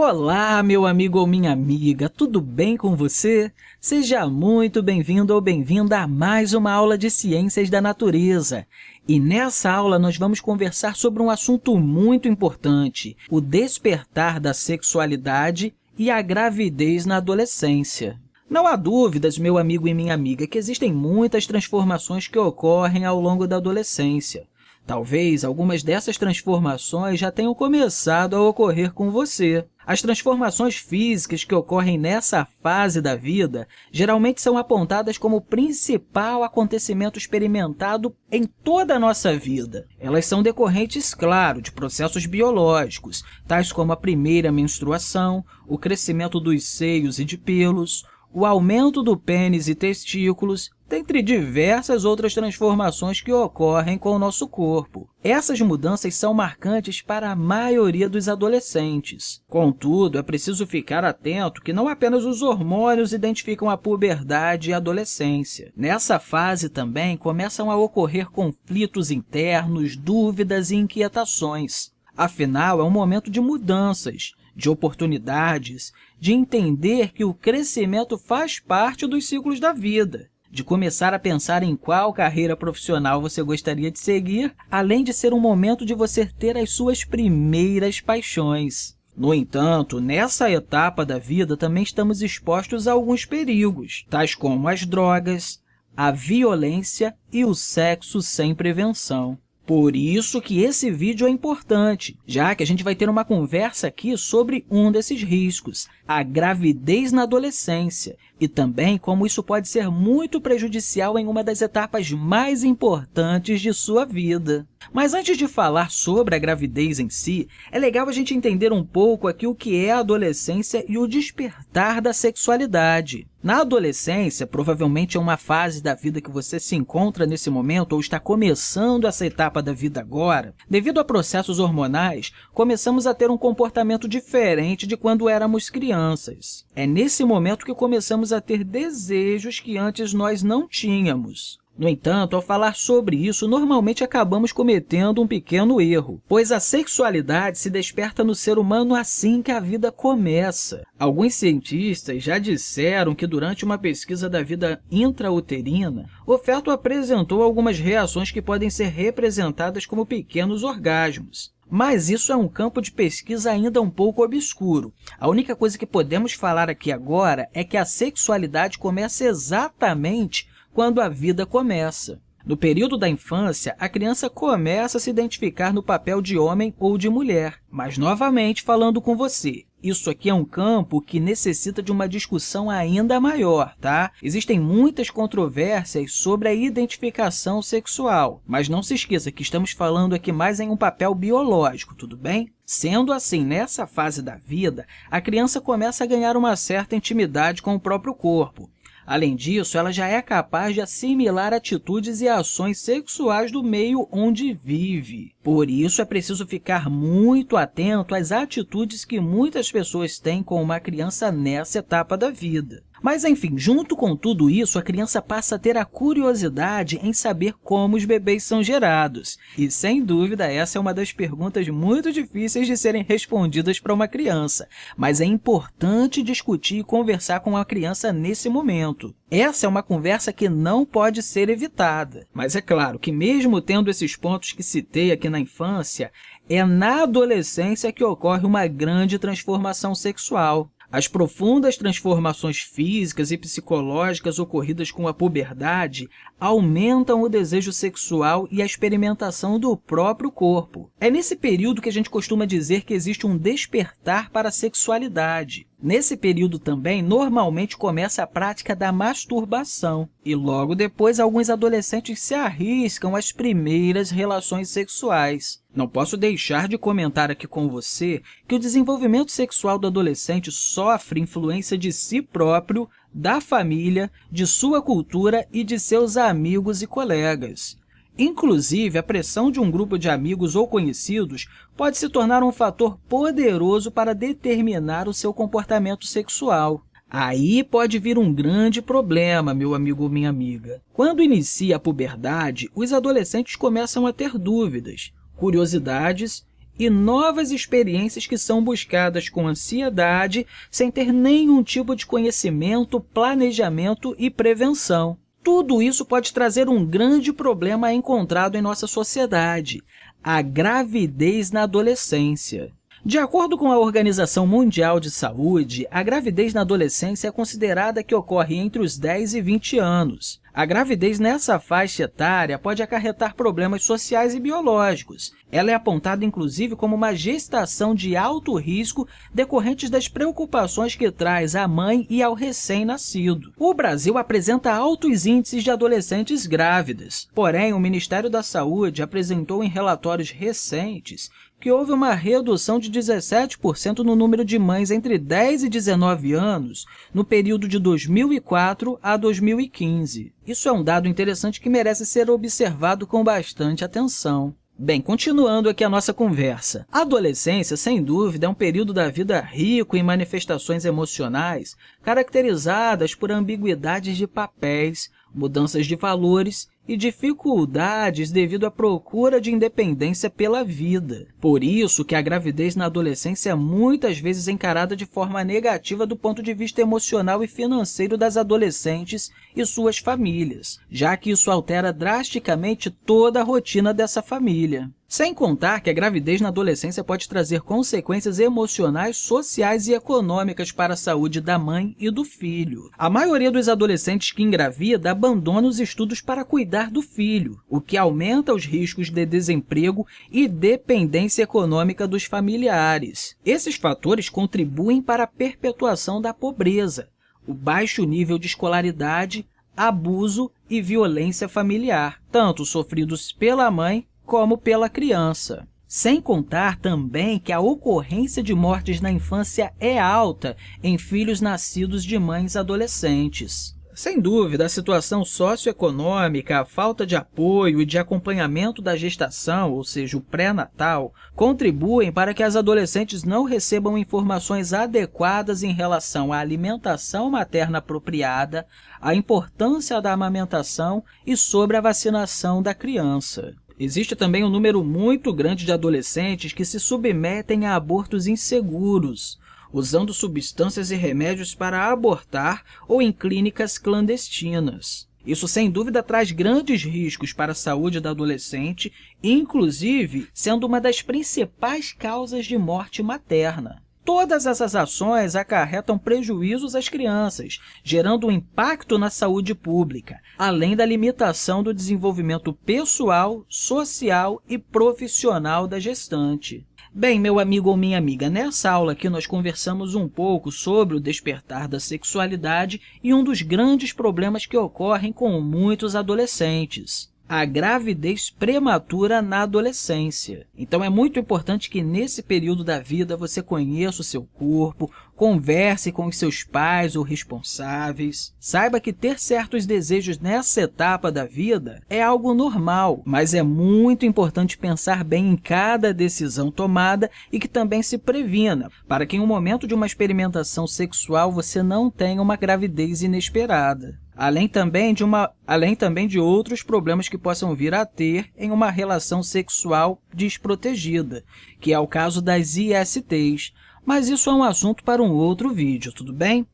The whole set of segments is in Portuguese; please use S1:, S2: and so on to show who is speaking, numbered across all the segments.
S1: Olá, meu amigo ou minha amiga, tudo bem com você? Seja muito bem-vindo ou bem-vinda a mais uma aula de Ciências da Natureza. E nessa aula nós vamos conversar sobre um assunto muito importante, o despertar da sexualidade e a gravidez na adolescência. Não há dúvidas, meu amigo e minha amiga, que existem muitas transformações que ocorrem ao longo da adolescência. Talvez algumas dessas transformações já tenham começado a ocorrer com você. As transformações físicas que ocorrem nessa fase da vida geralmente são apontadas como o principal acontecimento experimentado em toda a nossa vida. Elas são decorrentes, claro, de processos biológicos, tais como a primeira menstruação, o crescimento dos seios e de pelos, o aumento do pênis e testículos, dentre diversas outras transformações que ocorrem com o nosso corpo. Essas mudanças são marcantes para a maioria dos adolescentes. Contudo, é preciso ficar atento que não apenas os hormônios identificam a puberdade e a adolescência. Nessa fase também começam a ocorrer conflitos internos, dúvidas e inquietações. Afinal, é um momento de mudanças, de oportunidades, de entender que o crescimento faz parte dos ciclos da vida, de começar a pensar em qual carreira profissional você gostaria de seguir, além de ser um momento de você ter as suas primeiras paixões. No entanto, nessa etapa da vida também estamos expostos a alguns perigos, tais como as drogas, a violência e o sexo sem prevenção. Por isso que esse vídeo é importante, já que a gente vai ter uma conversa aqui sobre um desses riscos, a gravidez na adolescência, e também como isso pode ser muito prejudicial em uma das etapas mais importantes de sua vida. Mas antes de falar sobre a gravidez em si, é legal a gente entender um pouco aqui o que é a adolescência e o despertar da sexualidade. Na adolescência, provavelmente é uma fase da vida que você se encontra nesse momento ou está começando essa etapa da vida agora, devido a processos hormonais, começamos a ter um comportamento diferente de quando éramos crianças. É nesse momento que começamos a ter desejos que antes nós não tínhamos. No entanto, ao falar sobre isso, normalmente acabamos cometendo um pequeno erro, pois a sexualidade se desperta no ser humano assim que a vida começa. Alguns cientistas já disseram que durante uma pesquisa da vida intrauterina, o feto apresentou algumas reações que podem ser representadas como pequenos orgasmos. Mas isso é um campo de pesquisa ainda um pouco obscuro. A única coisa que podemos falar aqui agora é que a sexualidade começa exatamente quando a vida começa. No período da infância, a criança começa a se identificar no papel de homem ou de mulher. Mas, novamente, falando com você, isso aqui é um campo que necessita de uma discussão ainda maior, tá? Existem muitas controvérsias sobre a identificação sexual, mas não se esqueça que estamos falando aqui mais em um papel biológico, tudo bem? Sendo assim, nessa fase da vida, a criança começa a ganhar uma certa intimidade com o próprio corpo. Além disso, ela já é capaz de assimilar atitudes e ações sexuais do meio onde vive. Por isso, é preciso ficar muito atento às atitudes que muitas pessoas têm com uma criança nessa etapa da vida. Mas, enfim, junto com tudo isso, a criança passa a ter a curiosidade em saber como os bebês são gerados. E, sem dúvida, essa é uma das perguntas muito difíceis de serem respondidas para uma criança, mas é importante discutir e conversar com a criança nesse momento. Essa é uma conversa que não pode ser evitada. Mas é claro que, mesmo tendo esses pontos que citei aqui na infância, é na adolescência que ocorre uma grande transformação sexual. As profundas transformações físicas e psicológicas ocorridas com a puberdade aumentam o desejo sexual e a experimentação do próprio corpo. É nesse período que a gente costuma dizer que existe um despertar para a sexualidade. Nesse período também, normalmente começa a prática da masturbação e logo depois alguns adolescentes se arriscam às primeiras relações sexuais. Não posso deixar de comentar aqui com você que o desenvolvimento sexual do adolescente sofre influência de si próprio, da família, de sua cultura e de seus amigos e colegas. Inclusive, a pressão de um grupo de amigos ou conhecidos pode se tornar um fator poderoso para determinar o seu comportamento sexual. Aí pode vir um grande problema, meu amigo ou minha amiga. Quando inicia a puberdade, os adolescentes começam a ter dúvidas, curiosidades e novas experiências que são buscadas com ansiedade, sem ter nenhum tipo de conhecimento, planejamento e prevenção. Tudo isso pode trazer um grande problema encontrado em nossa sociedade, a gravidez na adolescência. De acordo com a Organização Mundial de Saúde, a gravidez na adolescência é considerada que ocorre entre os 10 e 20 anos. A gravidez nessa faixa etária pode acarretar problemas sociais e biológicos. Ela é apontada, inclusive, como uma gestação de alto risco decorrentes das preocupações que traz à mãe e ao recém-nascido. O Brasil apresenta altos índices de adolescentes grávidas. Porém, o Ministério da Saúde apresentou em relatórios recentes que houve uma redução de 17% no número de mães entre 10 e 19 anos no período de 2004 a 2015. Isso é um dado interessante que merece ser observado com bastante atenção. Bem, continuando aqui a nossa conversa. A adolescência, sem dúvida, é um período da vida rico em manifestações emocionais, caracterizadas por ambiguidades de papéis, mudanças de valores e dificuldades devido à procura de independência pela vida. Por isso que a gravidez na adolescência é muitas vezes encarada de forma negativa do ponto de vista emocional e financeiro das adolescentes e suas famílias, já que isso altera drasticamente toda a rotina dessa família. Sem contar que a gravidez na adolescência pode trazer consequências emocionais, sociais e econômicas para a saúde da mãe e do filho. A maioria dos adolescentes que engravida abandona os estudos para cuidar do filho, o que aumenta os riscos de desemprego e dependência econômica dos familiares. Esses fatores contribuem para a perpetuação da pobreza, o baixo nível de escolaridade, abuso e violência familiar, tanto sofridos pela mãe como pela criança. Sem contar também que a ocorrência de mortes na infância é alta em filhos nascidos de mães adolescentes. Sem dúvida, a situação socioeconômica, a falta de apoio e de acompanhamento da gestação, ou seja, o pré-natal, contribuem para que as adolescentes não recebam informações adequadas em relação à alimentação materna apropriada, à importância da amamentação e sobre a vacinação da criança. Existe também um número muito grande de adolescentes que se submetem a abortos inseguros, usando substâncias e remédios para abortar ou em clínicas clandestinas. Isso, sem dúvida, traz grandes riscos para a saúde da adolescente, inclusive sendo uma das principais causas de morte materna. Todas essas ações acarretam prejuízos às crianças, gerando um impacto na saúde pública, além da limitação do desenvolvimento pessoal, social e profissional da gestante. Bem, meu amigo ou minha amiga, nessa aula aqui nós conversamos um pouco sobre o despertar da sexualidade e um dos grandes problemas que ocorrem com muitos adolescentes a gravidez prematura na adolescência. Então, é muito importante que nesse período da vida você conheça o seu corpo, converse com os seus pais ou responsáveis. Saiba que ter certos desejos nessa etapa da vida é algo normal, mas é muito importante pensar bem em cada decisão tomada e que também se previna, para que em um momento de uma experimentação sexual você não tenha uma gravidez inesperada além também de, uma, além também de outros problemas que possam vir a ter em uma relação sexual desprotegida, que é o caso das ISTs, mas isso é um assunto para um outro vídeo, tudo bem?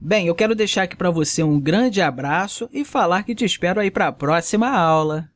S1: Bem, eu quero deixar aqui para você um grande abraço e falar que te espero aí para a próxima aula.